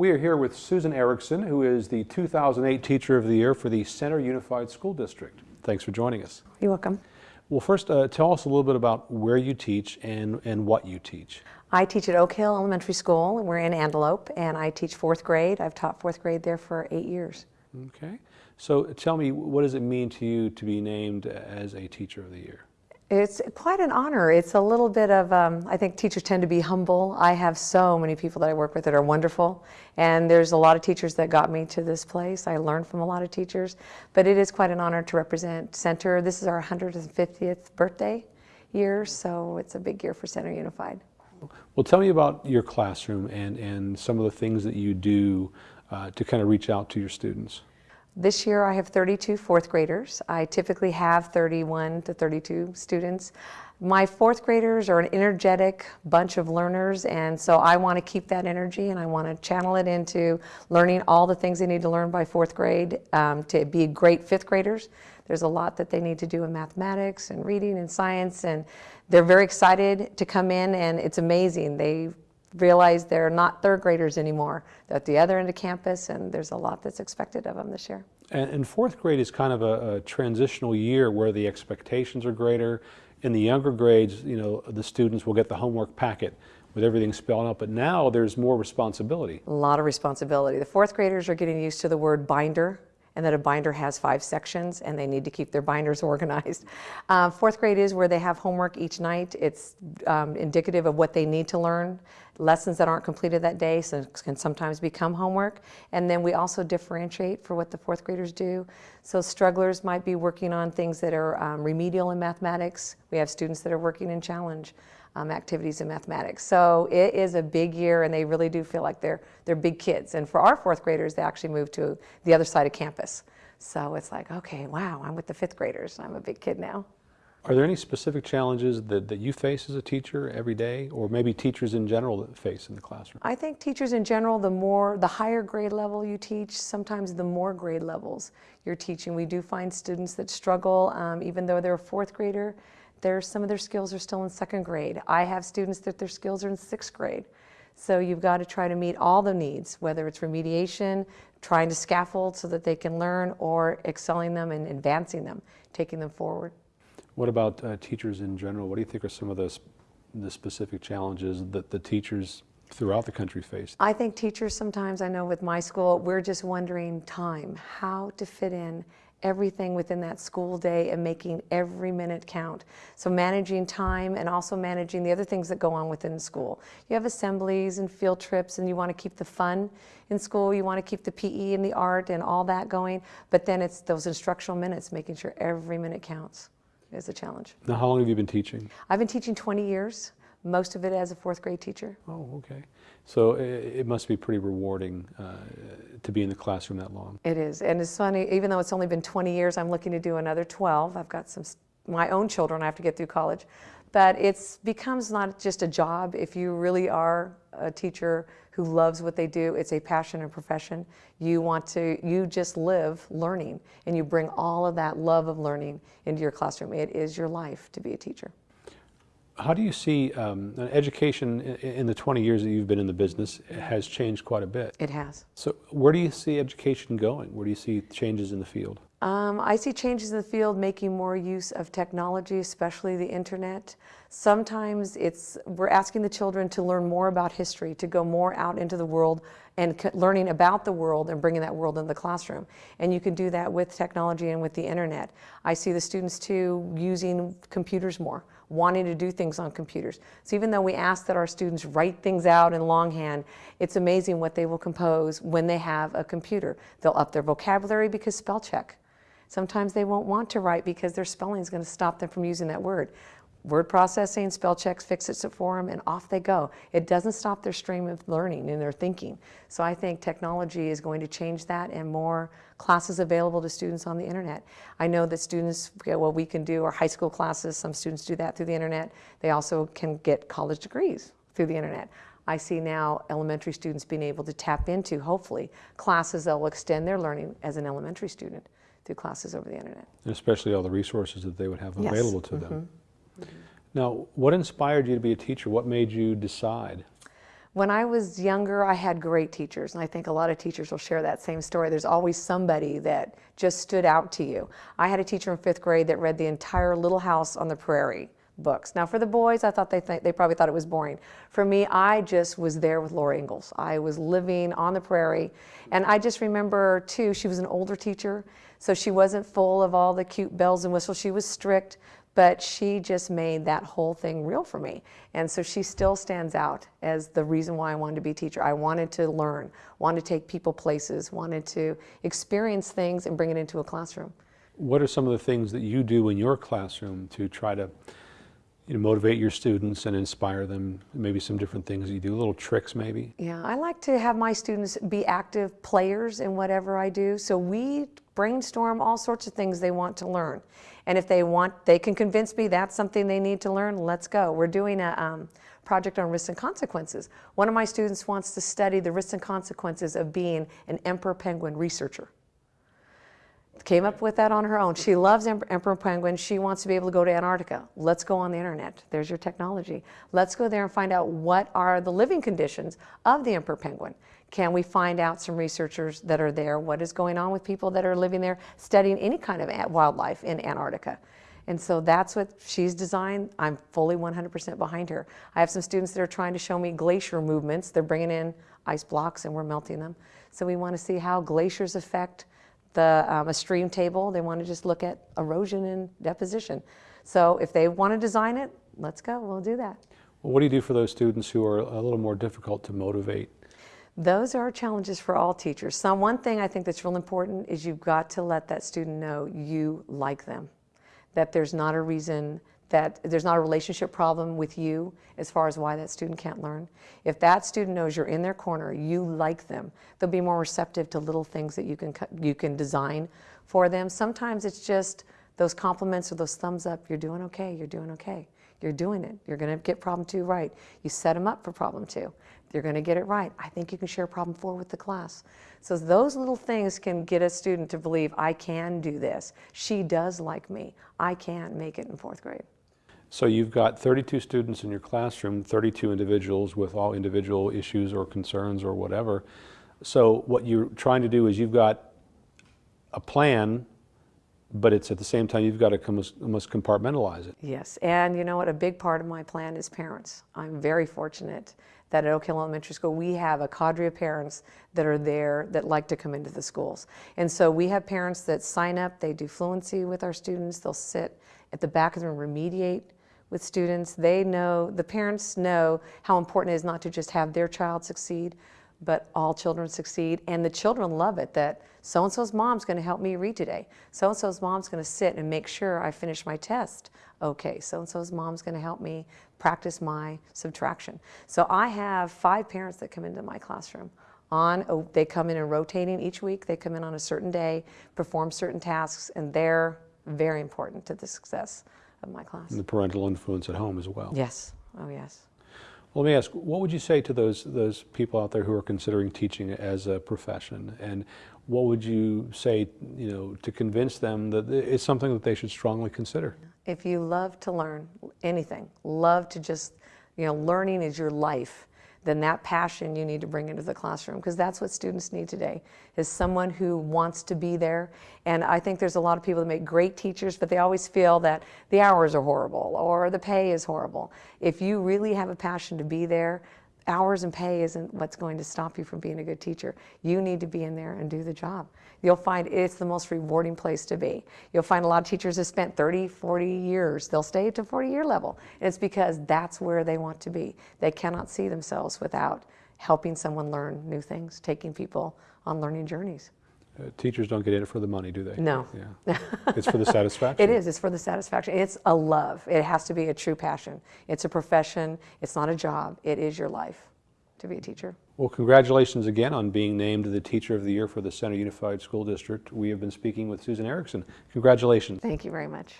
We are here with Susan Erickson, who is the 2008 Teacher of the Year for the Center Unified School District. Thanks for joining us. You're welcome. Well, first, uh, tell us a little bit about where you teach and, and what you teach. I teach at Oak Hill Elementary School, and we're in Antelope, and I teach fourth grade. I've taught fourth grade there for eight years. Okay. So tell me, what does it mean to you to be named as a Teacher of the Year? It's quite an honor. It's a little bit of, um, I think teachers tend to be humble. I have so many people that I work with that are wonderful. And there's a lot of teachers that got me to this place. I learned from a lot of teachers. But it is quite an honor to represent Center. This is our 150th birthday year, so it's a big year for Center Unified. Well, tell me about your classroom and, and some of the things that you do uh, to kind of reach out to your students. This year I have 32 fourth graders. I typically have 31 to 32 students. My fourth graders are an energetic bunch of learners and so I want to keep that energy and I want to channel it into learning all the things they need to learn by fourth grade um, to be great fifth graders. There's a lot that they need to do in mathematics and reading and science and they're very excited to come in and it's amazing. They realize they're not third graders anymore. They're at the other end of campus and there's a lot that's expected of them this year. And, and fourth grade is kind of a, a, transitional year where the expectations are greater. In the younger grades, you know, the students will get the homework packet with everything spelled out, but now there's more responsibility. A lot of responsibility. The fourth graders are getting used to the word binder and that a binder has five sections and they need to keep their binders organized. Uh, fourth grade is where they have homework each night. It's um, indicative of what they need to learn. Lessons that aren't completed that day so can sometimes become homework. And then we also differentiate for what the fourth graders do. So strugglers might be working on things that are um, remedial in mathematics. We have students that are working in challenge um, activities in mathematics. So it is a big year and they really do feel like they're, they're big kids. And for our fourth graders, they actually moved to the other side of campus. So it's like, okay, wow, I'm with the fifth graders. I'm a big kid now. Are there any specific challenges that, that you face as a teacher every day, or maybe teachers in general that face in the classroom? I think teachers in general, the more, the higher grade level you teach, sometimes the more grade levels you're teaching. We do find students that struggle, um, even though they're a fourth grader, there's some of their skills are still in second grade. I have students that their skills are in sixth grade. So you've got to try to meet all the needs, whether it's remediation, trying to scaffold so that they can learn, or excelling them and advancing them, taking them forward. What about uh, teachers in general? What do you think are some of the, the specific challenges that the teachers throughout the country face? I think teachers sometimes, I know with my school, we're just wondering time, how to fit in everything within that school day and making every minute count. So managing time and also managing the other things that go on within school. You have assemblies and field trips and you want to keep the fun in school, you want to keep the PE and the art and all that going, but then it's those instructional minutes, making sure every minute counts is a challenge. Now how long have you been teaching? I've been teaching 20 years most of it as a fourth grade teacher. Oh, okay. So it, it must be pretty rewarding uh, to be in the classroom that long. It is, and it's funny, even though it's only been 20 years, I'm looking to do another 12. I've got some, my own children I have to get through college. But it becomes not just a job. If you really are a teacher who loves what they do, it's a passion and profession. You want to, you just live learning, and you bring all of that love of learning into your classroom. It is your life to be a teacher. How do you see um, education in the 20 years that you've been in the business has changed quite a bit? It has. So where do you see education going? Where do you see changes in the field? Um, I see changes in the field making more use of technology, especially the internet. Sometimes it's we're asking the children to learn more about history, to go more out into the world and learning about the world and bringing that world into the classroom. And you can do that with technology and with the internet. I see the students too using computers more wanting to do things on computers. So even though we ask that our students write things out in longhand, it's amazing what they will compose when they have a computer. They'll up their vocabulary because spell check. Sometimes they won't want to write because their spelling is going to stop them from using that word. Word processing, spell checks fix it for them, and off they go. It doesn't stop their stream of learning and their thinking. So I think technology is going to change that and more classes available to students on the internet. I know that students, well, we can do our high school classes. Some students do that through the internet. They also can get college degrees through the internet. I see now elementary students being able to tap into, hopefully, classes that will extend their learning as an elementary student through classes over the internet. And especially all the resources that they would have yes. available to mm -hmm. them. Mm -hmm. Now, what inspired you to be a teacher? What made you decide? When I was younger, I had great teachers, and I think a lot of teachers will share that same story. There's always somebody that just stood out to you. I had a teacher in fifth grade that read the entire Little House on the Prairie books. Now, for the boys, I thought they th- they probably thought it was boring. For me, I just was there with Laura Ingalls. I was living on the prairie, and I just remember too. She was an older teacher, so she wasn't full of all the cute bells and whistles. She was strict, but she just made that whole thing real for me. And so she still stands out as the reason why I wanted to be a teacher. I wanted to learn, wanted to take people places, wanted to experience things and bring it into a classroom. What are some of the things that you do in your classroom to try to you know, motivate your students and inspire them? Maybe some different things you do, little tricks maybe? Yeah, I like to have my students be active players in whatever I do. So we brainstorm all sorts of things they want to learn. And if they want, they can convince me that's something they need to learn, let's go. We're doing a um, project on risks and consequences. One of my students wants to study the risks and consequences of being an emperor penguin researcher. Came up with that on her own. She loves emperor penguins. She wants to be able to go to Antarctica. Let's go on the internet. There's your technology. Let's go there and find out what are the living conditions of the emperor penguin. Can we find out some researchers that are there? What is going on with people that are living there studying any kind of wildlife in Antarctica? And so that's what she's designed. I'm fully 100% behind her. I have some students that are trying to show me glacier movements. They're bringing in ice blocks and we're melting them. So we want to see how glaciers affect the um, a stream table. They want to just look at erosion and deposition. So if they want to design it, let's go. We'll do that. Well, what do you do for those students who are a little more difficult to motivate? Those are challenges for all teachers. Some one thing I think that's real important is you've got to let that student know you like them. That there's not a reason that there's not a relationship problem with you as far as why that student can't learn. If that student knows you're in their corner, you like them, they'll be more receptive to little things that you can you can design for them. Sometimes it's just those compliments or those thumbs up. You're doing okay. You're doing okay. You're doing it. You're going to get problem two right. You set them up for problem two. You're going to get it right. I think you can share problem four with the class. So those little things can get a student to believe I can do this. She does like me. I can make it in fourth grade. So you've got 32 students in your classroom, 32 individuals with all individual issues or concerns or whatever. So what you're trying to do is you've got a plan, but it's at the same time you've got to almost compartmentalize it. Yes, and you know what? A big part of my plan is parents. I'm very fortunate that at Oak Hill Elementary School we have a cadre of parents that are there that like to come into the schools. And so we have parents that sign up, they do fluency with our students, they'll sit at the back of the room, remediate with students. They know, the parents know how important it is not to just have their child succeed, but all children succeed. And the children love it that so and so's mom's going to help me read today. So and so's mom's going to sit and make sure I finish my test. Okay, so and so's mom's going to help me practice my subtraction. So I have five parents that come into my classroom. On, oh, they come in and rotating each week. They come in on a certain day, perform certain tasks, and they're very important to the success of my class. And the parental influence at home as well. Yes. Oh, yes. Well, let me ask, what would you say to those those people out there who are considering teaching as a profession, and what would you say, you know, to convince them that it's something that they should strongly consider? If you love to learn anything, love to just, you know, learning is your life, then that passion you need to bring into the classroom because that's what students need today is someone who wants to be there. And I think there's a lot of people that make great teachers, but they always feel that the hours are horrible or the pay is horrible. If you really have a passion to be there, hours and pay isn't what's going to stop you from being a good teacher. You need to be in there and do the job. You'll find it's the most rewarding place to be. You'll find a lot of teachers have spent 30, 40 years. They'll stay to 40 year level. And it's because that's where they want to be. They cannot see themselves without helping someone learn new things, taking people on learning journeys. Uh, teachers don't get in it for the money, do they? No. Yeah. it's for the satisfaction. It is. It's for the satisfaction. It's a love. It has to be a true passion. It's a profession. It's not a job. It is your life to be a teacher. Well, congratulations again on being named the Teacher of the Year for the Center Unified School District. We have been speaking with Susan Erickson. Congratulations. Thank you very much.